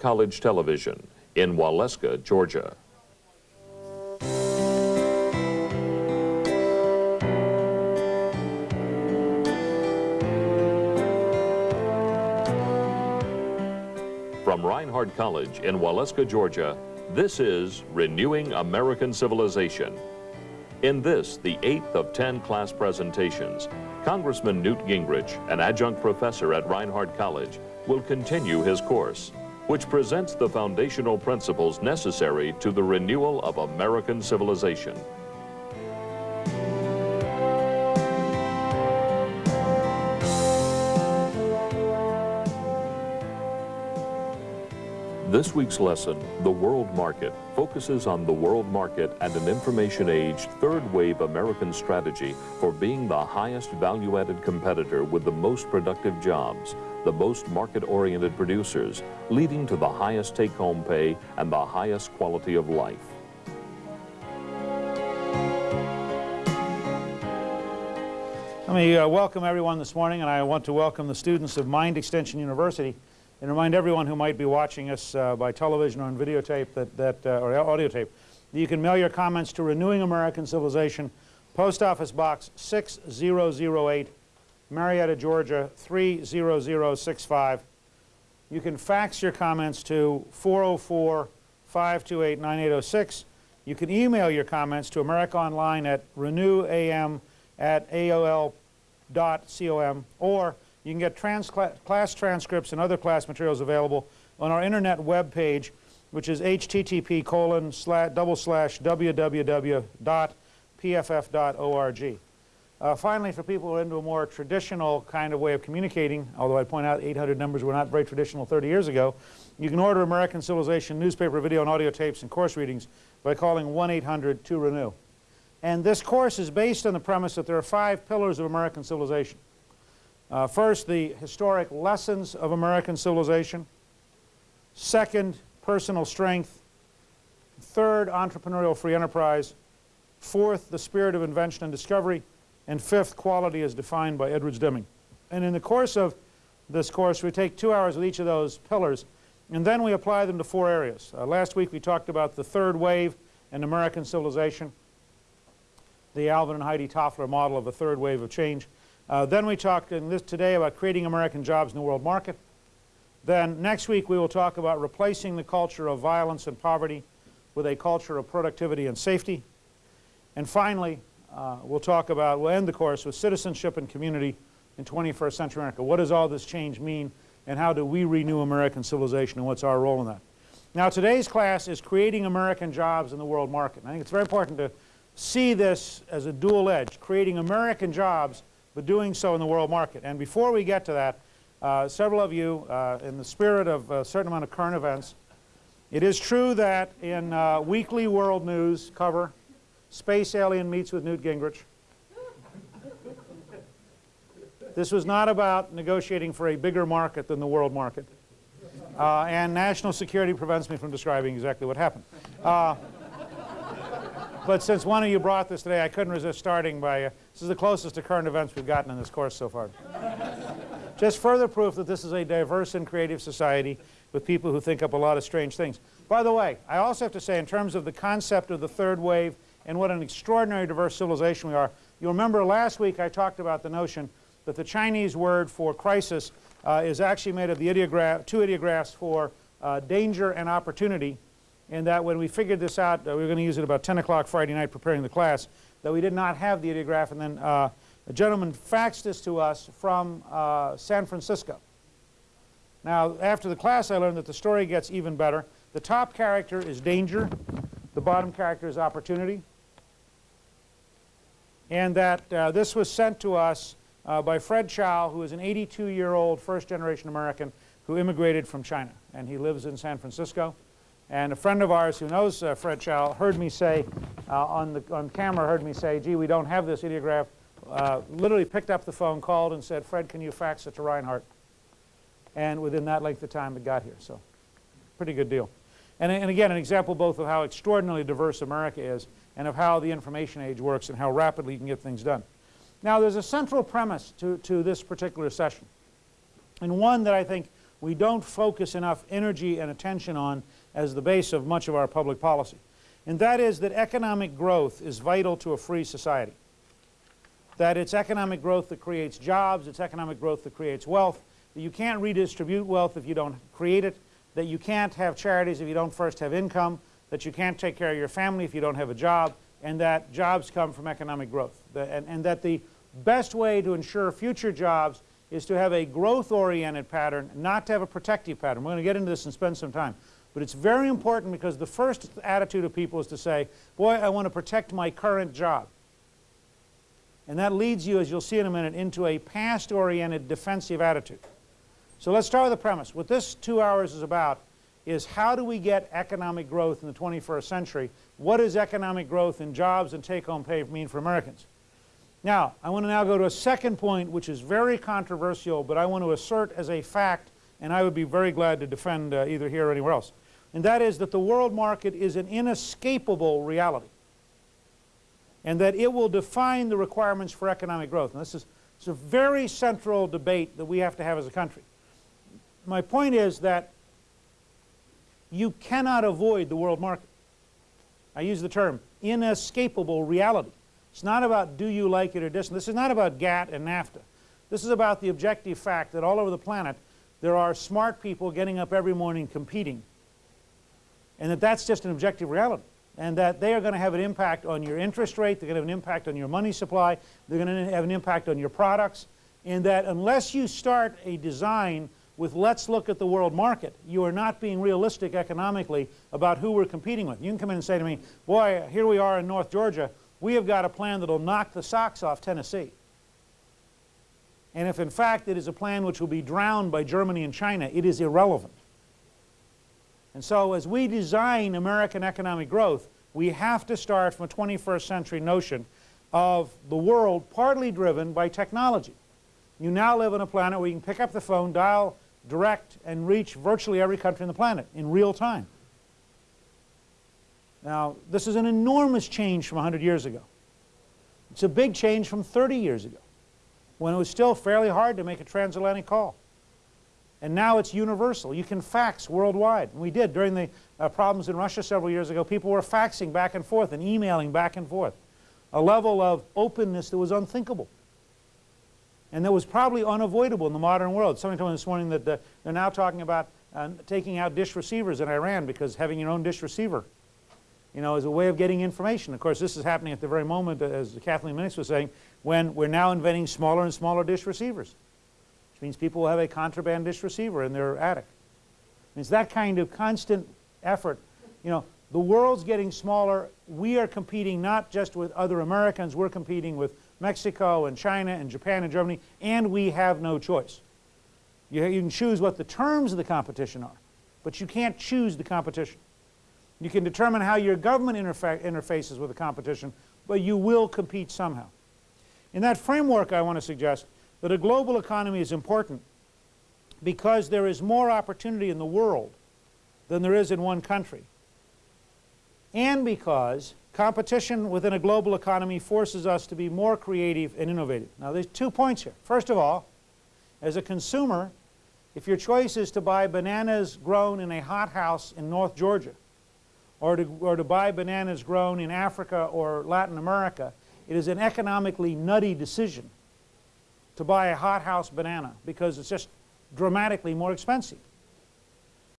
College Television in Waleska, Georgia. From Reinhardt College in Waleska, Georgia, this is Renewing American Civilization. In this, the eighth of 10 class presentations, Congressman Newt Gingrich, an adjunct professor at Reinhardt College, will continue his course, which presents the foundational principles necessary to the renewal of American civilization. This week's lesson, The World Market, focuses on the world market and an information age third wave American strategy for being the highest value-added competitor with the most productive jobs, the most market-oriented producers, leading to the highest take-home pay and the highest quality of life. Let me uh, welcome everyone this morning, and I want to welcome the students of Mind Extension University and remind everyone who might be watching us uh, by television or on videotape that, that, uh, or audio tape that you can mail your comments to Renewing American Civilization, Post Office Box 6008, Marietta, Georgia 30065. You can fax your comments to 404-528-9806. You can email your comments to America Online at renewam at aol.com or you can get trans class transcripts and other class materials available on our internet web page, which is http colon slash double slash www.pff.org. Uh, finally, for people who are into a more traditional kind of way of communicating, although I point out 800 numbers were not very traditional 30 years ago, you can order American Civilization newspaper, video, and audio tapes and course readings by calling 1-800-2-RENEW. And this course is based on the premise that there are five pillars of American civilization. Uh, first, the historic lessons of American civilization. Second, personal strength. Third, entrepreneurial free enterprise. Fourth, the spirit of invention and discovery. And fifth, quality as defined by Edwards Deming. And in the course of this course, we take two hours with each of those pillars, and then we apply them to four areas. Uh, last week we talked about the third wave in American civilization, the Alvin and Heidi Toffler model of a third wave of change. Uh, then we talked in this today about creating American jobs in the world market. Then next week we will talk about replacing the culture of violence and poverty with a culture of productivity and safety. And finally, uh, we'll talk about, we'll end the course with citizenship and community in 21st century America. What does all this change mean and how do we renew American civilization and what's our role in that? Now today's class is creating American jobs in the world market. And I think it's very important to see this as a dual edge, creating American jobs but doing so in the world market. And before we get to that, uh, several of you, uh, in the spirit of a certain amount of current events, it is true that in uh, weekly world news cover, space alien meets with Newt Gingrich. This was not about negotiating for a bigger market than the world market. Uh, and national security prevents me from describing exactly what happened. But since one of you brought this today, I couldn't resist starting by, uh, this is the closest to current events we've gotten in this course so far. Just further proof that this is a diverse and creative society with people who think up a lot of strange things. By the way, I also have to say in terms of the concept of the third wave and what an extraordinary diverse civilization we are, you'll remember last week I talked about the notion that the Chinese word for crisis uh, is actually made of the ideograph, two ideographs for uh, danger and opportunity and that when we figured this out, uh, we were going to use it about 10 o'clock Friday night preparing the class, that we did not have the ideograph. And then uh, a gentleman faxed this to us from uh, San Francisco. Now, after the class, I learned that the story gets even better. The top character is danger. The bottom character is opportunity. And that uh, this was sent to us uh, by Fred Chow, who is an 82-year-old first-generation American who immigrated from China. And he lives in San Francisco. And a friend of ours who knows uh, Fred Chow heard me say, uh, on, the, on camera heard me say, gee, we don't have this ideograph. Uh, literally picked up the phone, called and said, Fred, can you fax it to Reinhardt? And within that length of time it got here. So pretty good deal. And, and again, an example both of how extraordinarily diverse America is and of how the information age works and how rapidly you can get things done. Now there's a central premise to, to this particular session and one that I think we don't focus enough energy and attention on as the base of much of our public policy. And that is that economic growth is vital to a free society. That it's economic growth that creates jobs, it's economic growth that creates wealth, that you can't redistribute wealth if you don't create it, that you can't have charities if you don't first have income, that you can't take care of your family if you don't have a job, and that jobs come from economic growth. and, and that the best way to ensure future jobs is to have a growth-oriented pattern, not to have a protective pattern. We're going to get into this and spend some time. But it's very important because the first attitude of people is to say, boy, I want to protect my current job. And that leads you, as you'll see in a minute, into a past-oriented defensive attitude. So let's start with the premise. What this two hours is about is how do we get economic growth in the 21st century? What does economic growth in jobs and take-home pay mean for Americans? Now, I want to now go to a second point which is very controversial, but I want to assert as a fact, and I would be very glad to defend uh, either here or anywhere else, and that is that the world market is an inescapable reality and that it will define the requirements for economic growth. And this is, is a very central debate that we have to have as a country. My point is that you cannot avoid the world market. I use the term inescapable reality. It's not about do you like it or dislike. This is not about GATT and NAFTA. This is about the objective fact that all over the planet there are smart people getting up every morning competing and that that's just an objective reality and that they are going to have an impact on your interest rate, they're going to have an impact on your money supply, they're going to have an impact on your products and that unless you start a design with let's look at the world market, you are not being realistic economically about who we're competing with. You can come in and say to me, boy, here we are in North Georgia, we have got a plan that will knock the socks off Tennessee. And if in fact it is a plan which will be drowned by Germany and China, it is irrelevant. And so as we design American economic growth, we have to start from a 21st century notion of the world partly driven by technology. You now live on a planet where you can pick up the phone, dial direct, and reach virtually every country on the planet in real time. Now, this is an enormous change from 100 years ago. It's a big change from 30 years ago, when it was still fairly hard to make a transatlantic call. And now it's universal. You can fax worldwide. We did during the uh, problems in Russia several years ago. People were faxing back and forth and emailing back and forth. A level of openness that was unthinkable. And that was probably unavoidable in the modern world. Somebody told me this morning that uh, they're now talking about uh, taking out dish receivers in Iran because having your own dish receiver you know, as a way of getting information. Of course, this is happening at the very moment, as Kathleen Minix was saying, when we're now inventing smaller and smaller dish receivers, which means people will have a contraband dish receiver in their attic. It's that kind of constant effort. You know, the world's getting smaller. We are competing not just with other Americans, we're competing with Mexico and China and Japan and Germany, and we have no choice. You, you can choose what the terms of the competition are, but you can't choose the competition. You can determine how your government interfa interfaces with the competition, but you will compete somehow. In that framework, I want to suggest that a global economy is important because there is more opportunity in the world than there is in one country, and because competition within a global economy forces us to be more creative and innovative. Now, there's two points here. First of all, as a consumer, if your choice is to buy bananas grown in a hothouse in North Georgia, or to, or to buy bananas grown in Africa or Latin America, it is an economically nutty decision to buy a hothouse banana because it's just dramatically more expensive.